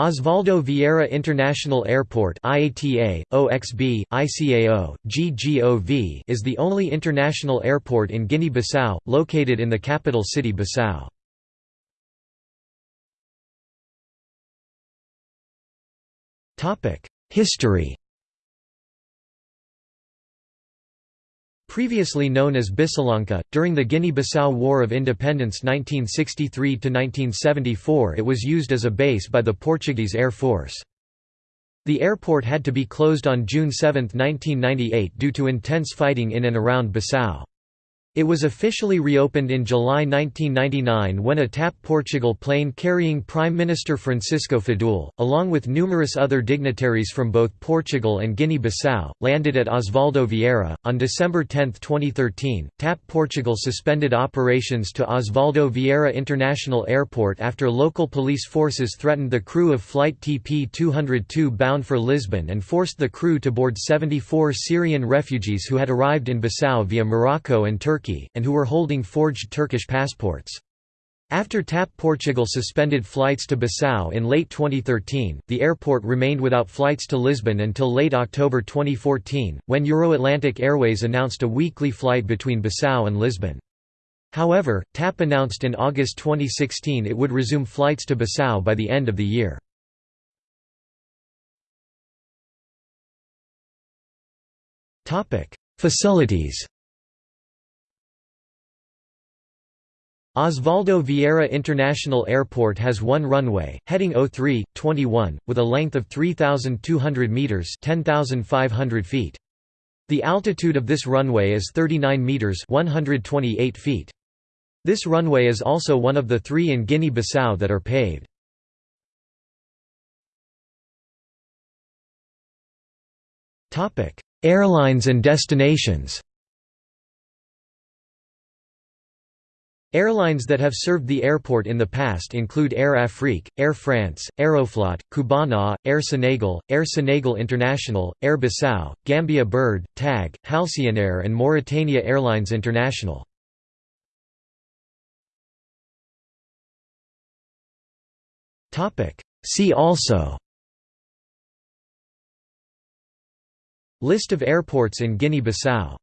Osvaldo Vieira International Airport IATA, OXB, ICAO, GGOV is the only international airport in Guinea-Bissau, located in the capital city Bissau. History Previously known as Bissalanca, during the Guinea-Bissau War of Independence 1963–1974 it was used as a base by the Portuguese Air Force. The airport had to be closed on June 7, 1998 due to intense fighting in and around Bissau. It was officially reopened in July 1999 when a TAP Portugal plane carrying Prime Minister Francisco Fadul, along with numerous other dignitaries from both Portugal and Guinea-Bissau, landed at Osvaldo Vieira. On December 10, 2013, TAP Portugal suspended operations to Osvaldo Vieira International Airport after local police forces threatened the crew of flight TP-202 bound for Lisbon and forced the crew to board 74 Syrian refugees who had arrived in Bissau via Morocco and Turkey Turkey, and who were holding forged Turkish passports. After TAP Portugal suspended flights to Bissau in late 2013, the airport remained without flights to Lisbon until late October 2014, when Euro-Atlantic Airways announced a weekly flight between Bissau and Lisbon. However, TAP announced in August 2016 it would resume flights to Bissau by the end of the year. Facilities Osvaldo Vieira International Airport has one runway, heading 03, 21, with a length of 3,200 metres 10,500 feet. The altitude of this runway is 39 metres 128 feet. This runway is also one of the three in Guinea-Bissau that are paved. Airlines and destinations Airlines that have served the airport in the past include Air Afrique, Air France, Aeroflot, Cubana, Air Senegal, Air Senegal International, Air Bissau, Gambia Bird, TAG, Halcyonair and Mauritania Airlines International. See also List of airports in Guinea-Bissau